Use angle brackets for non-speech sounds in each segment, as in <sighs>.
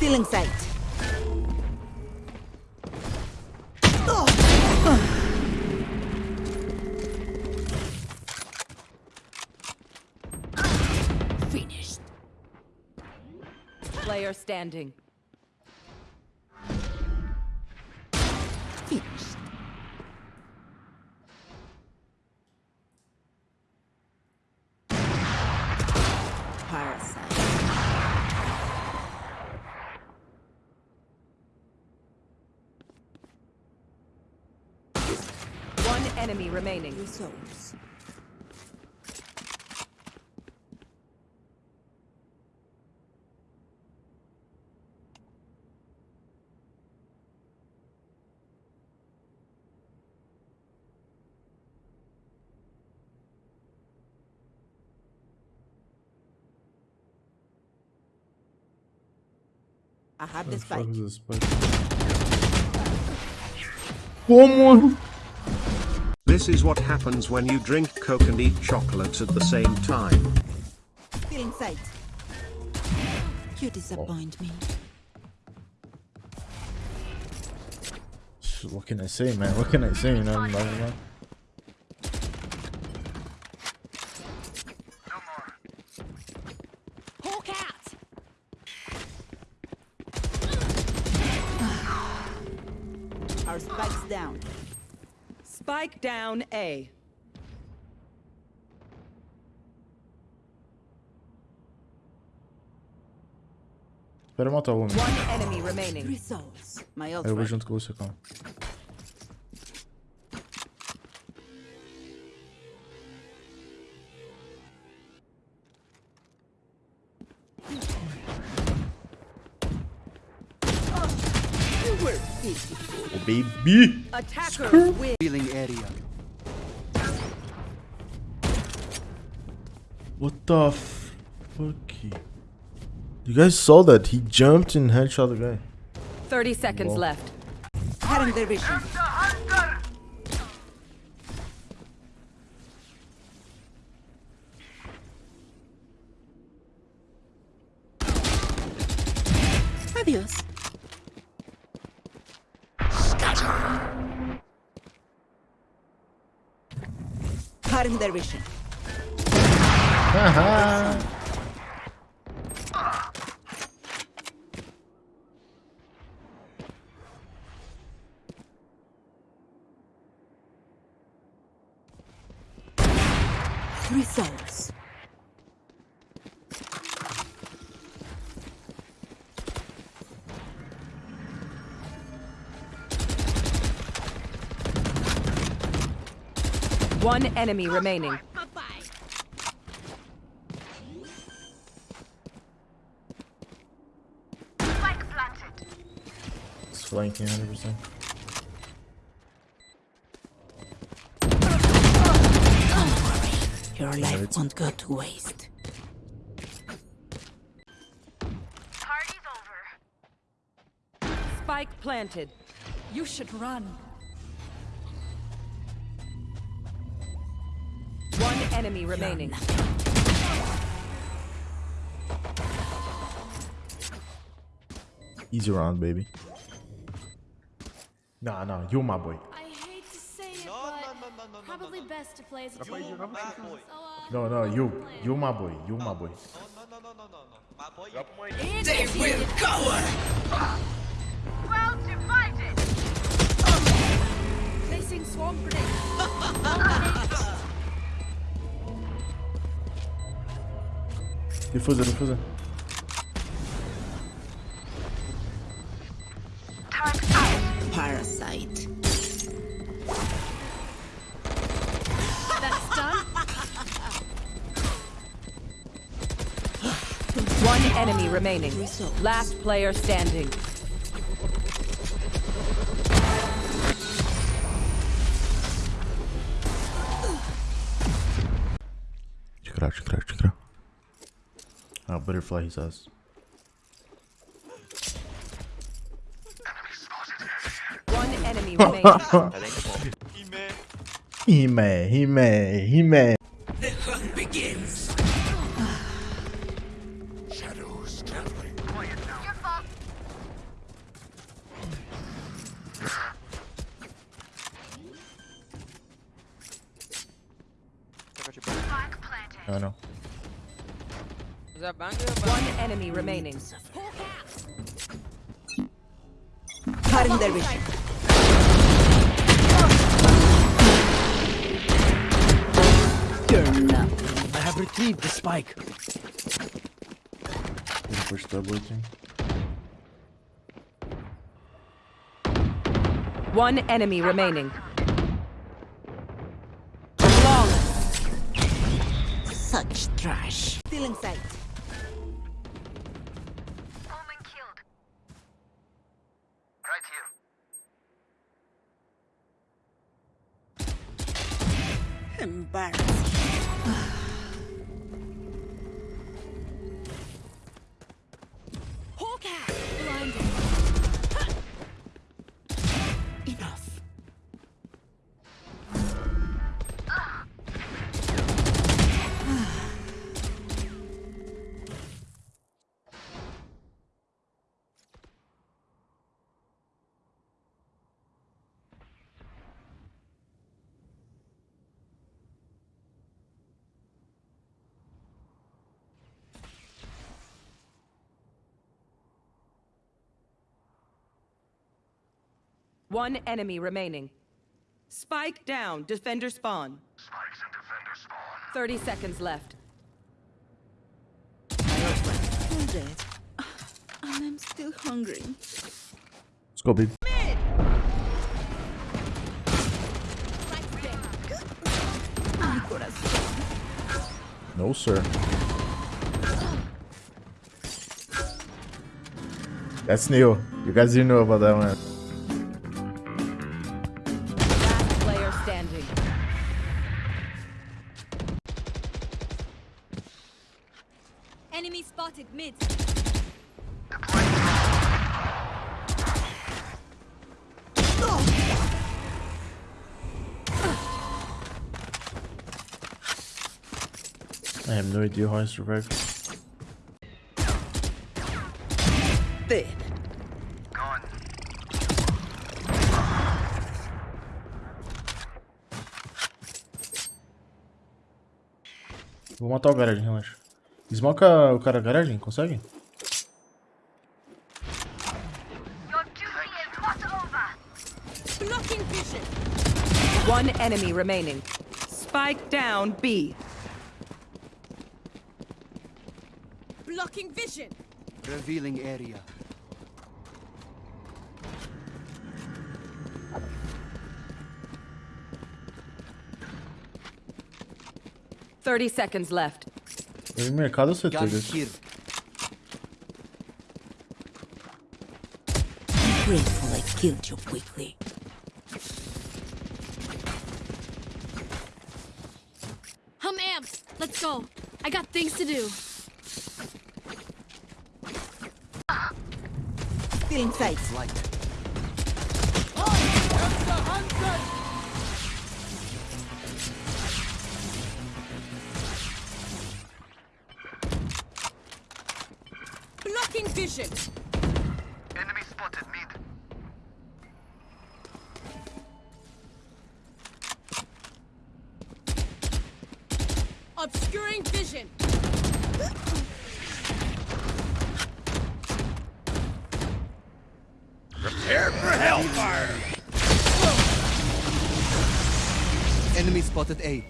Stealing sight. Finished. Player standing. Finished. Parasite. One enemy remaining. Souls. I have the spike. This spike? Como? This is what happens when you drink Coke and eat chocolate at the same time. Stealing sight. You disappoint me. What can I say, man? What can I say? You know, blah, blah, blah. Out! <sighs> Our spike's down. Spike down A. Espera matar o homem. One enemy remaining. Three souls. My ult Eu vou right. junto Oh, baby! Attacker win. Healing area. What the fuck? You guys saw that? He jumped and headshot the guy. 30 seconds Whoa. left. Cutting their vision. Adios. Cutting their vision. One enemy remaining. It's flanking 100%. Your life won't go to waste. Party's over. Spike planted. You should run. Enemy remaining. Easy round, baby. Nah, nah, you're my boy. I hate to say it, but probably best to play as a team. No, no, you. You're my boy. You're my boy. Well Defusa, defusa. Parasite. That's done. <gasps> One enemy remaining. Results. Last player standing. Check it out, Oh, butterfly, he says. One enemy <laughs> he may, he may. The hunt begins. Shadows traveling. Quiet now. I know. Was that banger? One enemy remaining. Cutting their vision. You're. I have retrieved the spike. Gonna push double team. One enemy remaining. Flawless. Such trash. Still in sight. One enemy remaining. Spike down. Defender spawn. Spikes and defender spawn. 30 seconds left. Full dead. And I'm still hungry. Let's go, big. No, sir. That's new. You guys didn't know about that one. Enemy spotted mid. I have no idea how I survived. Dead. Gone. Vou matar o garagem, relaxa. Smoca o cara garagem, consegue? Your duty is not over. Blocking vision. One enemy remaining. Spike down B. Blocking vision. Revealing area. Thirty seconds left. Benim mercado você Gun teve. here. Grateful I killed you quickly. I'm amped. Let's go. I got things to do. Still in sight. Light. Blocking vision. Enemy spotted mid. Obscuring vision. Prepare for hellfire! Enemy spotted A.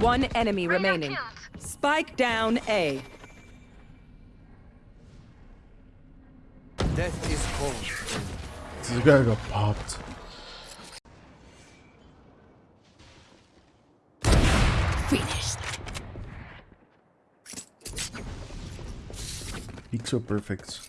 One enemy Reyna remaining. Killed. Spike down A. Death is cold. This guy got popped. Finished. Peaks are perfect.